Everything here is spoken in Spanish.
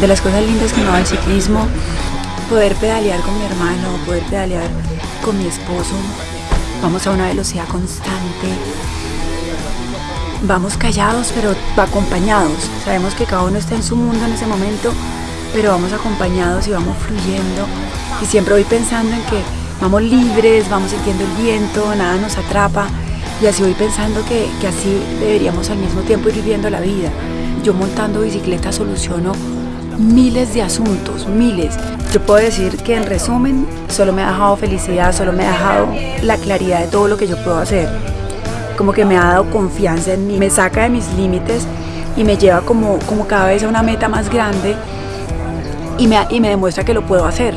de las cosas lindas que me da el ciclismo, poder pedalear con mi hermano, poder pedalear con mi esposo. Vamos a una velocidad constante. Vamos callados pero acompañados. Sabemos que cada uno está en su mundo en ese momento, pero vamos acompañados y vamos fluyendo. Y siempre voy pensando en que vamos libres, vamos sintiendo el viento, nada nos atrapa. Y así voy pensando que, que así deberíamos al mismo tiempo ir viviendo la vida. Yo montando bicicleta soluciono miles de asuntos, miles. Yo puedo decir que en resumen solo me ha dejado felicidad, solo me ha dejado la claridad de todo lo que yo puedo hacer. Como que me ha dado confianza en mí, me saca de mis límites y me lleva como, como cada vez a una meta más grande y me, y me demuestra que lo puedo hacer.